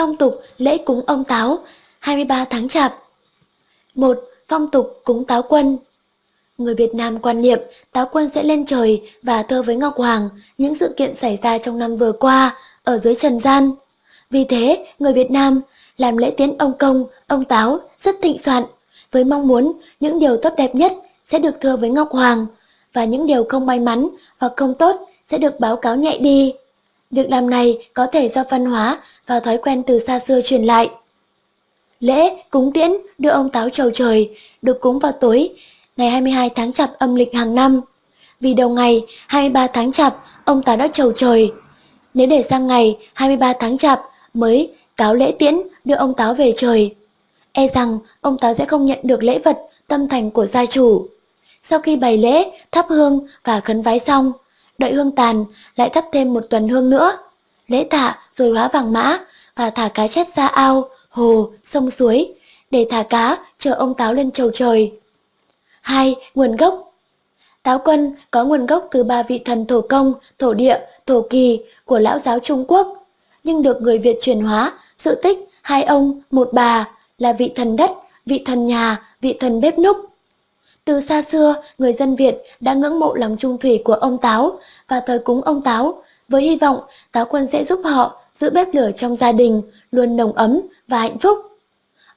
Phong tục lễ cúng ông Táo 23 tháng Chạp 1. Phong tục cúng Táo Quân Người Việt Nam quan niệm Táo Quân sẽ lên trời và thơ với Ngọc Hoàng những sự kiện xảy ra trong năm vừa qua ở dưới trần gian. Vì thế, người Việt Nam làm lễ tiến ông công, ông Táo rất thịnh soạn, với mong muốn những điều tốt đẹp nhất sẽ được thưa với Ngọc Hoàng và những điều không may mắn hoặc không tốt sẽ được báo cáo nhẹ đi. Việc làm này có thể do văn hóa và thói quen từ xa xưa truyền lại. Lễ cúng tiễn đưa ông Táo trầu trời được cúng vào tối ngày 22 tháng Chạp âm lịch hàng năm. Vì đầu ngày 23 tháng Chạp ông Táo đã trầu trời. Nếu để sang ngày 23 tháng Chạp mới cáo lễ tiễn đưa ông Táo về trời, e rằng ông Táo sẽ không nhận được lễ vật tâm thành của gia chủ. Sau khi bày lễ, thắp hương và khấn vái xong, đợi hương tàn lại thắp thêm một tuần hương nữa. Lễ tạ rồi hóa vàng mã và thả cá chép ra ao, hồ, sông suối để thả cá chờ ông Táo lên trầu trời. 2. Nguồn gốc Táo quân có nguồn gốc từ ba vị thần thổ công, thổ địa, thổ kỳ của lão giáo Trung Quốc, nhưng được người Việt truyền hóa, sự tích hai ông, một bà là vị thần đất, vị thần nhà, vị thần bếp núc. Từ xa xưa, người dân Việt đã ngưỡng mộ lòng trung thủy của ông Táo và thờ cúng ông Táo, với hy vọng Táo quân sẽ giúp họ giữ bếp lửa trong gia đình luôn nồng ấm và hạnh phúc.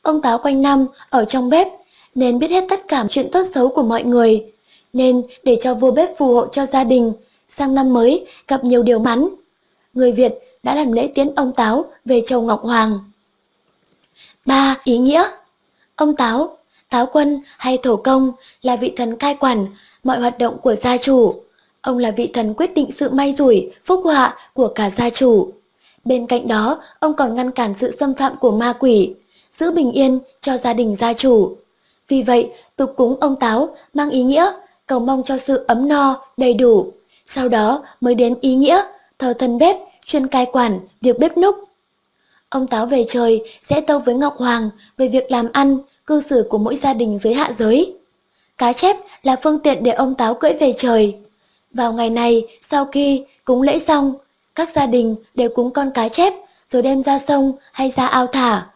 Ông Táo quanh năm ở trong bếp nên biết hết tất cả chuyện tốt xấu của mọi người, nên để cho vua bếp phù hộ cho gia đình, sang năm mới gặp nhiều điều mắn. Người Việt đã làm lễ tiến ông Táo về châu Ngọc Hoàng. 3. Ý nghĩa Ông Táo, Táo Quân hay Thổ Công là vị thần cai quản mọi hoạt động của gia chủ. Ông là vị thần quyết định sự may rủi, phúc họa của cả gia chủ. Bên cạnh đó, ông còn ngăn cản sự xâm phạm của ma quỷ, giữ bình yên cho gia đình gia chủ. Vì vậy, tục cúng ông Táo mang ý nghĩa cầu mong cho sự ấm no, đầy đủ. Sau đó mới đến ý nghĩa thờ thần bếp, chuyên cai quản việc bếp núc. Ông Táo về trời sẽ tâu với Ngọc Hoàng về việc làm ăn, cư xử của mỗi gia đình dưới hạ giới. Cá chép là phương tiện để ông Táo cưỡi về trời. Vào ngày này, sau khi cúng lễ xong, các gia đình đều cúng con cá chép rồi đem ra sông hay ra ao thả.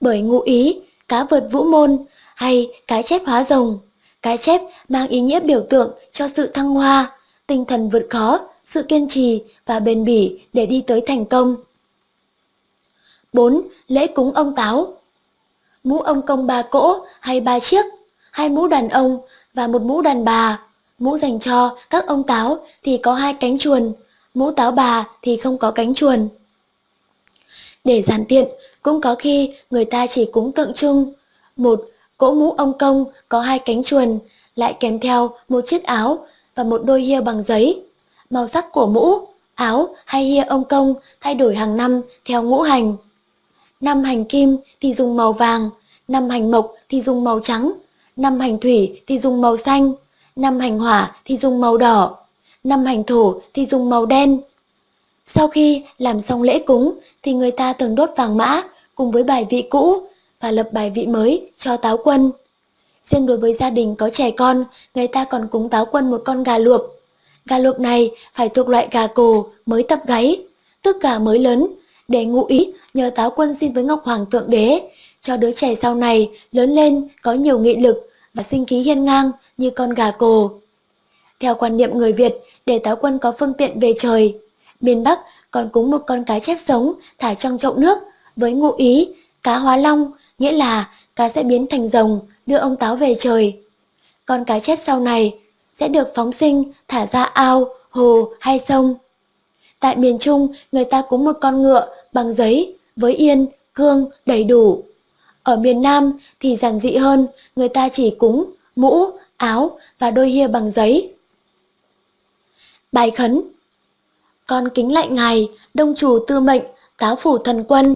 Bởi ngụ ý, cá vượt vũ môn hay cá chép hóa rồng. cá chép mang ý nghĩa biểu tượng cho sự thăng hoa, tinh thần vượt khó, sự kiên trì và bền bỉ để đi tới thành công. 4. Lễ cúng ông táo Mũ ông công ba cỗ hay ba chiếc, hai mũ đàn ông và một mũ đàn bà. Mũ dành cho các ông táo thì có hai cánh chuồn, mũ táo bà thì không có cánh chuồn. Để giản tiện, cũng có khi người ta chỉ cúng tượng trưng. Một Cỗ mũ ông công có hai cánh chuồn, lại kèm theo một chiếc áo và một đôi hia bằng giấy. Màu sắc của mũ, áo hay hia ông công thay đổi hàng năm theo ngũ hành. Năm hành kim thì dùng màu vàng, năm hành mộc thì dùng màu trắng, năm hành thủy thì dùng màu xanh, năm hành hỏa thì dùng màu đỏ, năm hành thổ thì dùng màu đen. Sau khi làm xong lễ cúng thì người ta thường đốt vàng mã cùng với bài vị cũ và lập bài vị mới cho táo quân. Riêng đối với gia đình có trẻ con, người ta còn cúng táo quân một con gà luộc. Gà luộc này phải thuộc loại gà cổ mới tập gáy, tức gà mới lớn, để ngụ ý nhờ táo quân xin với Ngọc Hoàng Thượng Đế, cho đứa trẻ sau này lớn lên có nhiều nghị lực và sinh khí hiên ngang như con gà cồ. Theo quan niệm người Việt, để táo quân có phương tiện về trời, miền Bắc còn cúng một con cá chép sống thả trong chậu nước với ngụ ý cá hóa long nghĩa là cá sẽ biến thành rồng đưa ông táo về trời. Con cá chép sau này sẽ được phóng sinh thả ra ao, hồ hay sông. Tại miền Trung, người ta cúng một con ngựa bằng giấy với yên, cương đầy đủ. Ở miền Nam thì giản dị hơn, người ta chỉ cúng mũ, áo và đôi hia bằng giấy. Bài khấn Con kính lạy ngài, đông chủ tư mệnh, táo phủ thần quân,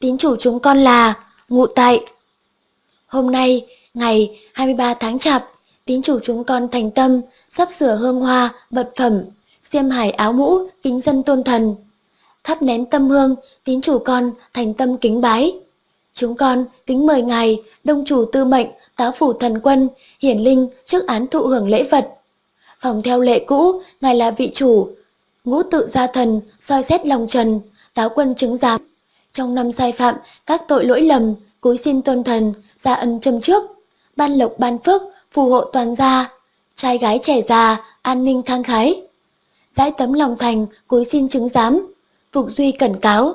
tín chủ chúng con là ngụ tại. Hôm nay, ngày 23 tháng Chạp, tín chủ chúng con thành tâm, sắp sửa hương hoa, vật phẩm, xiêm hải áo mũ, kính dân tôn thần. Thắp nén tâm hương, tín chủ con thành tâm kính bái. Chúng con kính mời Ngài, Đông Chủ Tư Mệnh, Tá Phủ Thần Quân, Hiển Linh trước án thụ hưởng lễ vật. Phòng theo lệ cũ, Ngài là vị chủ, ngũ tự gia thần, soi xét lòng trần, táo quân chứng giám. Trong năm sai phạm, các tội lỗi lầm, cúi xin tôn thần, gia ân châm trước, ban lộc ban phước, phù hộ toàn gia, trai gái trẻ già, an ninh khang khái giải tấm lòng thành, cúi xin chứng giám. Phục Duy cẩn cáo,